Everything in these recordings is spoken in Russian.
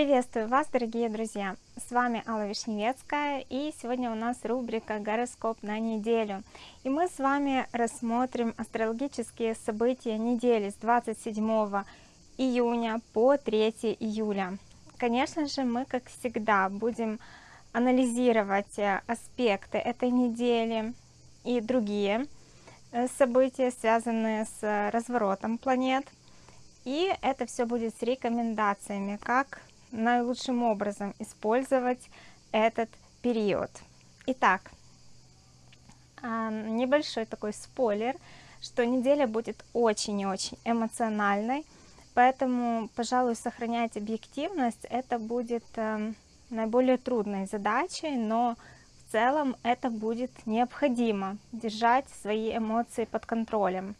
Приветствую вас, дорогие друзья! С вами Алла Вишневецкая, и сегодня у нас рубрика «Гороскоп на неделю». И мы с вами рассмотрим астрологические события недели с 27 июня по 3 июля. Конечно же, мы, как всегда, будем анализировать э, аспекты этой недели и другие э, события, связанные с разворотом планет. И это все будет с рекомендациями, как наилучшим образом использовать этот период. Итак, небольшой такой спойлер, что неделя будет очень и очень эмоциональной, поэтому, пожалуй, сохранять объективность, это будет эм, наиболее трудной задачей, но в целом это будет необходимо, держать свои эмоции под контролем.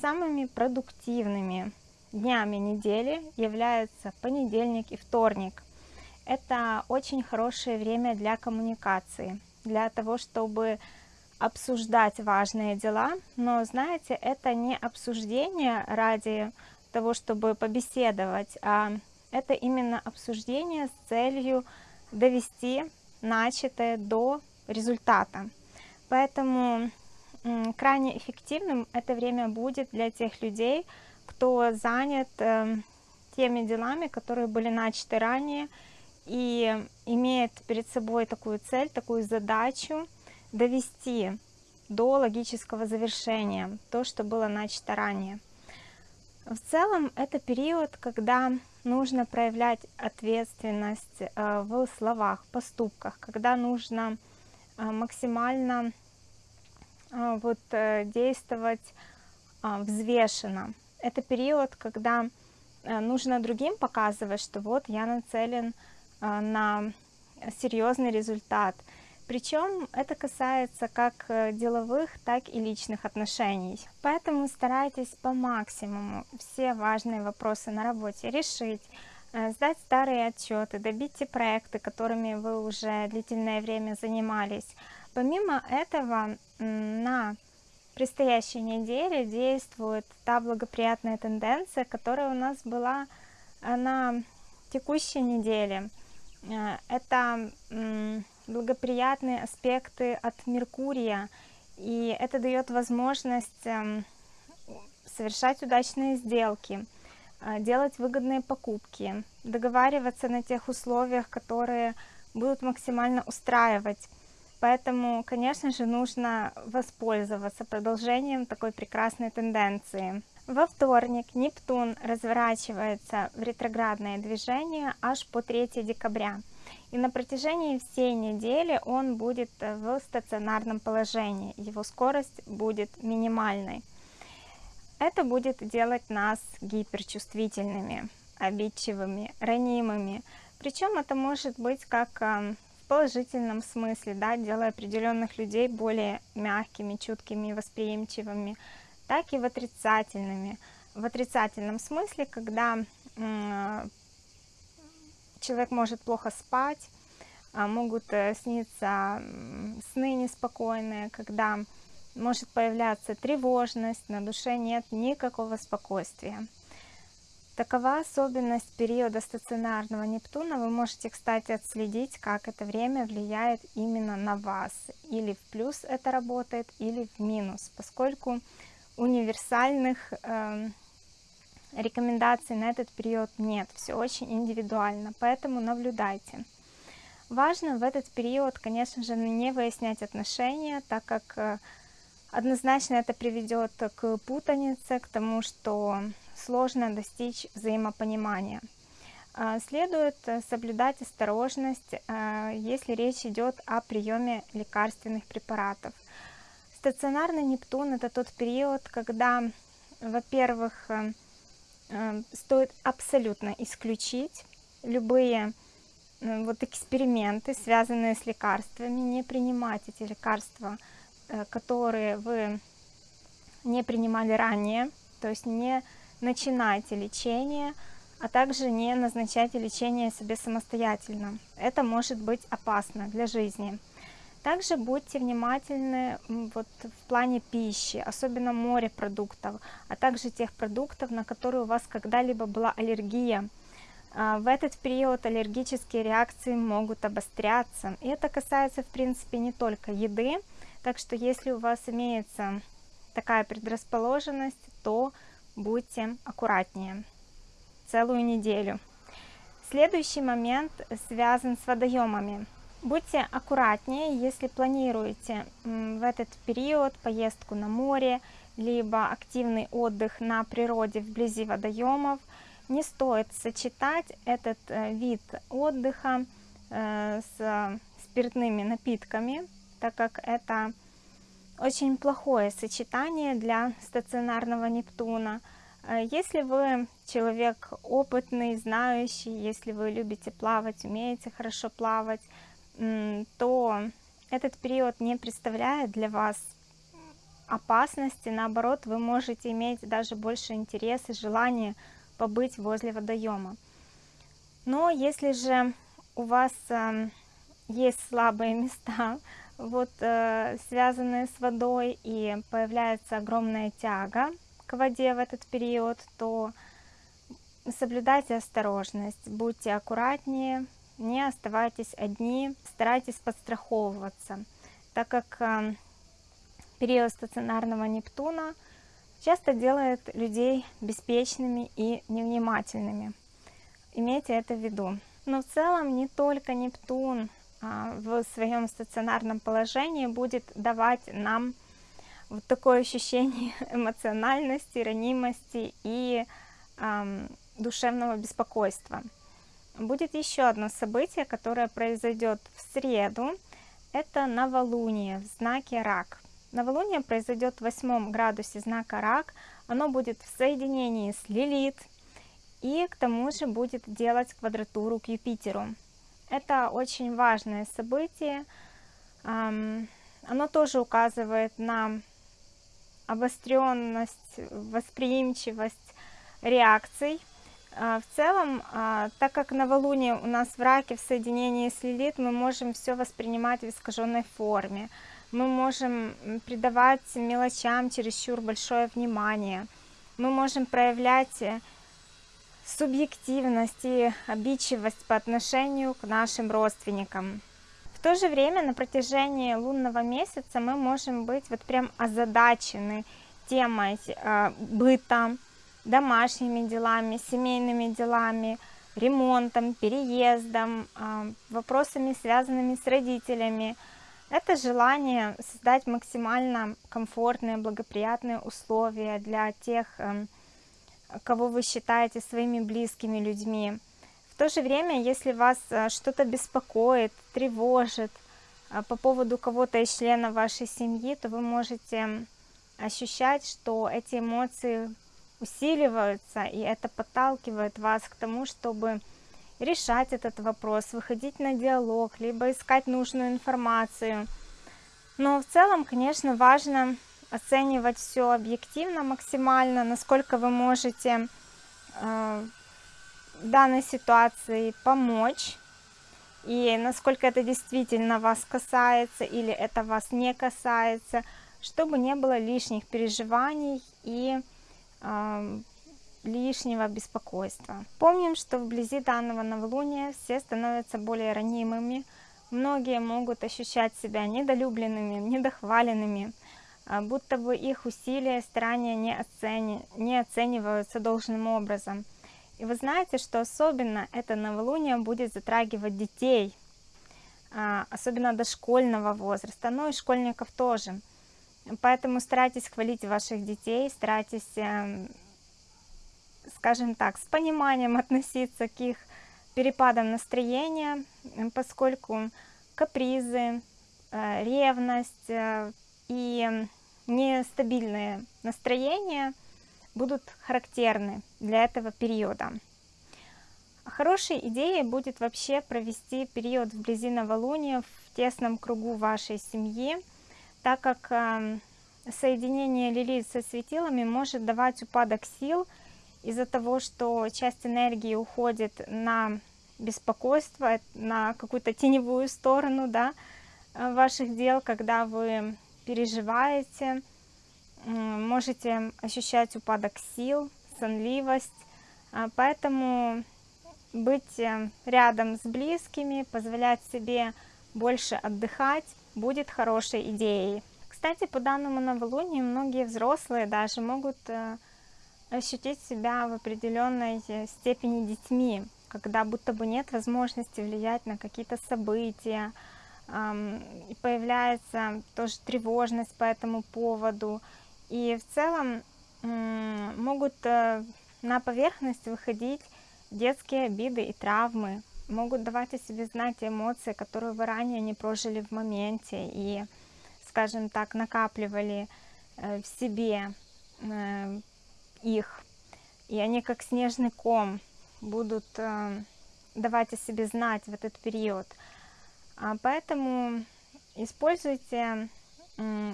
Самыми продуктивными днями недели являются понедельник и вторник. Это очень хорошее время для коммуникации, для того, чтобы обсуждать важные дела, но знаете, это не обсуждение ради того, чтобы побеседовать, а это именно обсуждение с целью довести начатое до результата. Поэтому крайне эффективным это время будет для тех людей, кто занят э, теми делами, которые были начаты ранее, и имеет перед собой такую цель, такую задачу довести до логического завершения то, что было начато ранее. В целом это период, когда нужно проявлять ответственность э, в словах, поступках, когда нужно э, максимально э, вот, действовать взвешенно. Это период, когда нужно другим показывать, что вот я нацелен на серьезный результат – причем это касается как э, деловых, так и личных отношений. Поэтому старайтесь по максимуму все важные вопросы на работе решить, э, сдать старые отчеты, добить те проекты, которыми вы уже длительное время занимались. Помимо этого, на предстоящей неделе действует та благоприятная тенденция, которая у нас была э, на текущей неделе. Это благоприятные аспекты от Меркурия, и это дает возможность эм, совершать удачные сделки, э, делать выгодные покупки, договариваться на тех условиях, которые будут максимально устраивать. Поэтому, конечно же, нужно воспользоваться продолжением такой прекрасной тенденции. Во вторник Нептун разворачивается в ретроградное движение аж по 3 декабря. И на протяжении всей недели он будет э, в стационарном положении, его скорость будет минимальной. Это будет делать нас гиперчувствительными, обидчивыми, ранимыми. Причем это может быть как эм, положительном смысле, да, делая определенных людей более мягкими, чуткими, восприимчивыми, так и в отрицательными. В отрицательном смысле, когда человек может плохо спать, а, могут э, сниться сны неспокойные, когда может появляться тревожность, на душе нет никакого спокойствия. Такова особенность периода стационарного Нептуна. Вы можете, кстати, отследить, как это время влияет именно на вас. Или в плюс это работает, или в минус, поскольку универсальных э, рекомендаций на этот период нет, все очень индивидуально, поэтому наблюдайте. Важно в этот период, конечно же, не выяснять отношения, так как э, однозначно это приведет к путанице, к тому, что сложно достичь взаимопонимания. Э, следует соблюдать осторожность, э, если речь идет о приеме лекарственных препаратов. Стационарный Нептун – это тот период, когда, во-первых, Эм, стоит абсолютно исключить любые э, вот эксперименты, связанные с лекарствами, не принимать эти лекарства, э, которые вы не принимали ранее, то есть не начинайте лечение, а также не назначайте лечение себе самостоятельно. Это может быть опасно для жизни. Также будьте внимательны вот в плане пищи, особенно морепродуктов, а также тех продуктов, на которые у вас когда-либо была аллергия. А, в этот период аллергические реакции могут обостряться. И это касается, в принципе, не только еды. Так что, если у вас имеется такая предрасположенность, то будьте аккуратнее целую неделю. Следующий момент связан с водоемами. Будьте аккуратнее, если планируете в этот период поездку на море, либо активный отдых на природе вблизи водоемов. Не стоит сочетать этот э, вид отдыха э, с спиртными напитками, так как это очень плохое сочетание для стационарного Нептуна. Э, если вы человек опытный, знающий, если вы любите плавать, умеете хорошо плавать, то этот период не представляет для вас опасности, наоборот, вы можете иметь даже больше интереса желания побыть возле водоема. Но если же у вас э, есть слабые места, вот э, связанные с водой, и появляется огромная тяга к воде в этот период, то соблюдайте осторожность, будьте аккуратнее, не оставайтесь одни, старайтесь подстраховываться, так как э, период стационарного Нептуна часто делает людей беспечными и невнимательными. Имейте это в виду. Но в целом не только Нептун в своем стационарном положении будет давать нам вот такое ощущение эмоциональности, ранимости и эм, душевного беспокойства. Будет еще одно событие, которое произойдет в среду. Это новолуние в знаке Рак. Новолуние произойдет в восьмом градусе знака Рак. Оно будет в соединении с Лилит и к тому же будет делать квадратуру к Юпитеру. Это очень важное событие. Оно тоже указывает на обостренность, восприимчивость реакций. А, в целом, а, так как новолуние у нас в раке в соединении с Лилит, мы можем все воспринимать в искаженной форме мы можем придавать мелочам чересчур большое внимание, мы можем проявлять э, субъективность и обидчивость по отношению к нашим родственникам. В то же время на протяжении лунного месяца мы можем быть вот прям озадачены темой э, быта, домашними делами, семейными делами, ремонтом, переездом, э, вопросами, связанными с родителями, это желание создать максимально комфортные, благоприятные условия для тех, эм, кого вы считаете своими близкими людьми. В то же время, если вас э, что-то беспокоит, тревожит э, по поводу кого-то из членов вашей семьи, то вы можете ощущать, что эти эмоции усиливаются, и это подталкивает вас к тому, чтобы решать этот вопрос, выходить на диалог, либо искать нужную информацию. Но в целом, конечно, важно оценивать все объективно, максимально, насколько вы можете э, данной ситуации помочь, и насколько это действительно вас касается или это вас не касается, чтобы не было лишних переживаний и э, лишнего беспокойства. Помним, что вблизи данного новолуния все становятся более ранимыми, многие могут ощущать себя недолюбленными, недохваленными, будто бы их усилия, старания не, оцени... не оцениваются должным образом. И вы знаете, что особенно это новолуние будет затрагивать детей, а, особенно дошкольного возраста, но и школьников тоже. Поэтому старайтесь хвалить ваших детей, старайтесь эм, скажем так, с пониманием относиться к их перепадам настроения, поскольку капризы, э, ревность э, и нестабильные настроения будут характерны для этого периода. Хорошей идеей будет вообще провести период вблизи новолуния в тесном кругу вашей семьи, так как э, соединение Лилит со светилами может давать упадок сил – из-за того, что часть энергии уходит на беспокойство, на какую-то теневую сторону да, э, ваших дел, когда вы переживаете, можете ощущать упадок сил, сонливость. А, поэтому быть э, рядом с близкими, позволять себе больше отдыхать будет хорошей идеей. Кстати, по данному новолунию многие взрослые даже могут э, ощутить себя в определенной степени детьми, когда будто бы нет возможности влиять на какие-то события, появляется тоже тревожность по этому поводу. И в целом могут э, на поверхность выходить детские обиды и травмы, могут давать о себе знать эмоции, которые вы ранее не прожили в моменте и, скажем так, накапливали э, в себе э, их. И они как снежный ком будут давать о себе знать в этот период. А поэтому используйте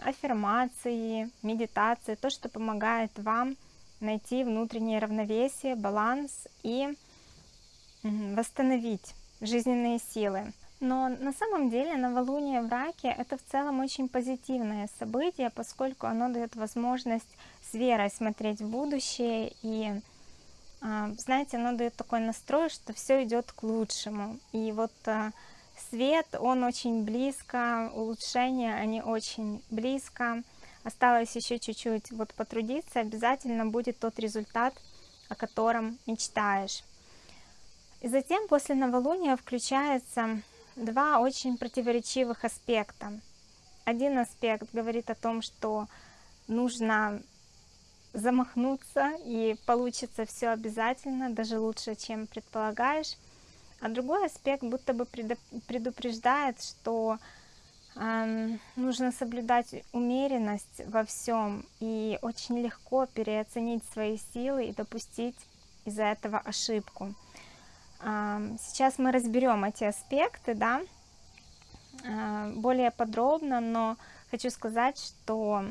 аффирмации, медитации, то, что помогает вам найти внутреннее равновесие, баланс и восстановить жизненные силы. Но на самом деле новолуние в раке это в целом очень позитивное событие, поскольку оно дает возможность с верой смотреть в будущее и а, знаете, оно дает такой настрой, что все идет к лучшему. И вот а, свет, он очень близко, улучшения, они очень близко. Осталось еще чуть-чуть вот потрудиться, обязательно будет тот результат, о котором мечтаешь. И затем после новолуния включается два очень противоречивых аспекта. Один аспект говорит о том, что нужно замахнуться и получится все обязательно, даже лучше, чем предполагаешь. А другой аспект будто бы предупреждает, что э, нужно соблюдать умеренность во всем и очень легко переоценить свои силы и допустить из-за этого ошибку. Э, сейчас мы разберем эти аспекты, да, э, более подробно, но хочу сказать, что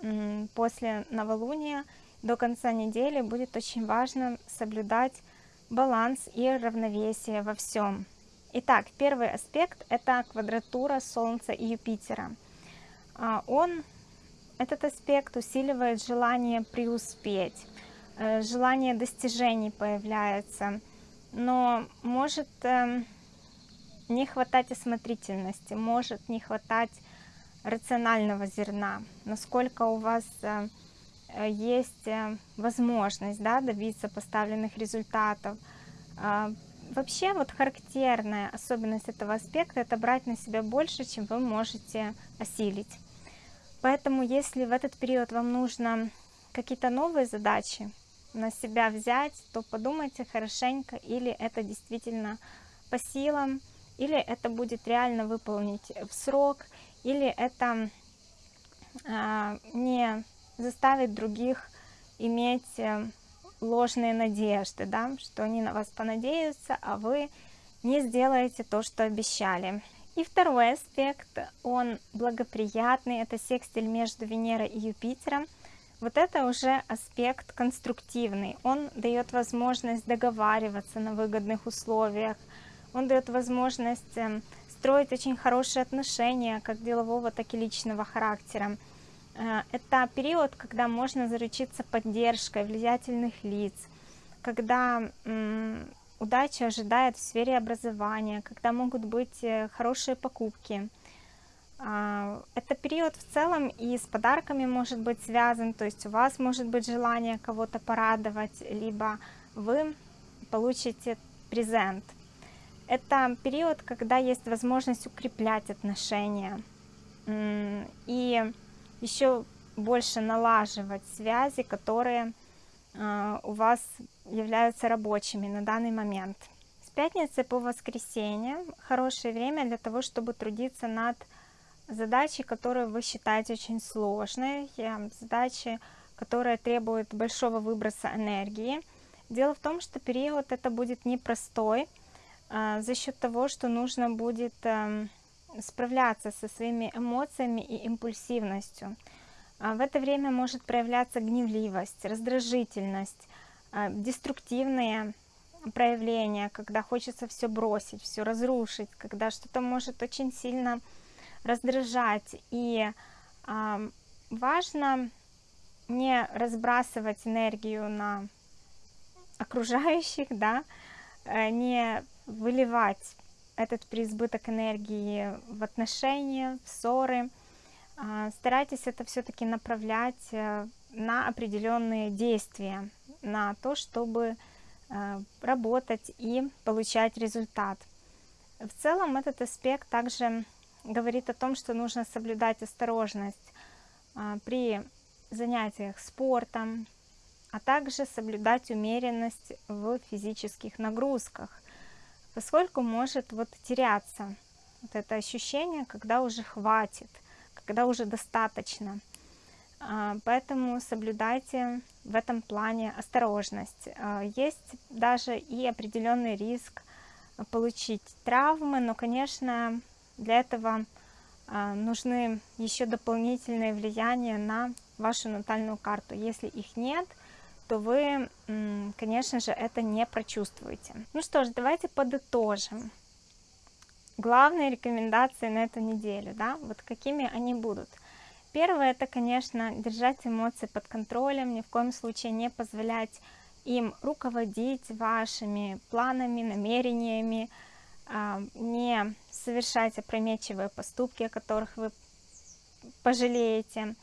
э, после новолуния до конца недели будет очень важно соблюдать баланс и равновесие во всем. Итак, первый аспект – это квадратура Солнца и Юпитера. А, он, этот аспект усиливает желание преуспеть, э, желание достижений появляется, но может эм, не хватать осмотрительности, может не хватать рационального зерна, насколько у вас э, есть э, возможность да, добиться поставленных результатов. А, вообще вот характерная особенность этого аспекта это брать на себя больше, чем вы можете осилить. Поэтому если в этот период вам нужно какие-то новые задачи на себя взять, то подумайте хорошенько, или это действительно по силам, или это будет реально выполнить в срок, или это а, не заставить других иметь э, ложные надежды, да, что они на вас понадеются, а вы не сделаете то, что обещали. И второй аспект, он благоприятный, это секстиль между Венерой и Юпитером. Вот это уже аспект конструктивный, он дает возможность договариваться на выгодных условиях, он дает возможность э, строить очень хорошие отношения, как делового, так и личного характера. Э, это период, когда можно заручиться поддержкой влиятельных лиц, когда удача ожидает в сфере образования, когда могут быть э, хорошие покупки. А, это период в целом и с подарками может быть связан, то есть у вас может быть желание кого-то порадовать, либо вы получите презент. Это период, когда есть возможность укреплять отношения. И еще больше налаживать связи, которые э, у вас являются рабочими на данный момент. С пятницы по воскресенье хорошее время для того, чтобы трудиться над задачей, которую вы считаете очень сложной, задачи, которые требуют большого выброса энергии. Дело в том, что период это будет непростой, э, за счет того, что нужно будет э, справляться со своими эмоциями и импульсивностью. А в это время может проявляться гневливость, раздражительность, а, деструктивные проявления, когда хочется все бросить, все разрушить, когда что-то может очень сильно раздражать. И а, важно не разбрасывать энергию на окружающих, да, э, не выливать этот преизбыток энергии в отношения, в ссоры. А, старайтесь это все-таки направлять э, на определенные действия, на то, чтобы э, работать и получать результат. В целом этот аспект также говорит о том, что нужно соблюдать осторожность а, при занятиях спортом, а также соблюдать умеренность в физических нагрузках, поскольку может вот теряться вот это ощущение, когда уже хватит, когда уже достаточно. А, поэтому соблюдайте в этом плане осторожность. А, есть даже и определенный риск получить травмы, но, конечно, для этого а, нужны еще дополнительные влияния на вашу натальную карту. Если их нет, то вы, конечно же, это не прочувствуете. Ну что ж, давайте подытожим. Главные рекомендации на эту неделю, да, вот какими они будут. Первое, это, конечно, держать эмоции под контролем, ни в коем случае не позволять им руководить вашими планами, намерениями, а, не совершать опрометчивые поступки, о которых вы пожалеете.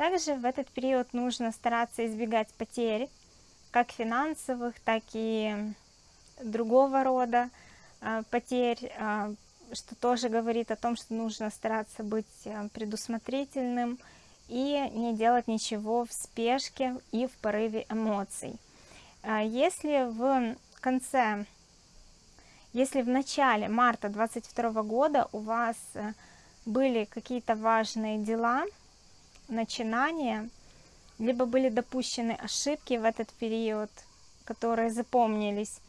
Также в этот период нужно стараться избегать потерь, как финансовых, так и другого рода а, потерь, а, что тоже говорит о том, что нужно стараться быть предусмотрительным и не делать ничего в спешке и в порыве эмоций. Если в конце если в начале марта 22 года у вас были какие-то важные дела, начинания, либо были допущены ошибки в этот период, которые запомнились,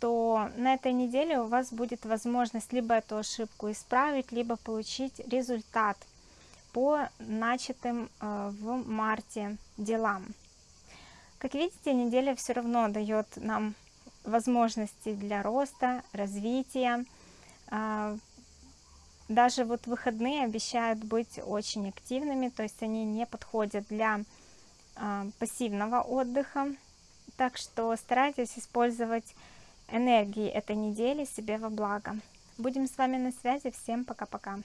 то на этой неделе у вас будет возможность либо эту ошибку исправить, либо получить результат по начатым э, в марте делам. Как видите, неделя все равно дает нам возможности для роста, развития. Даже вот выходные обещают быть очень активными, то есть они не подходят для а, пассивного отдыха. Так что старайтесь использовать энергии этой недели себе во благо. Будем с вами на связи. Всем пока-пока.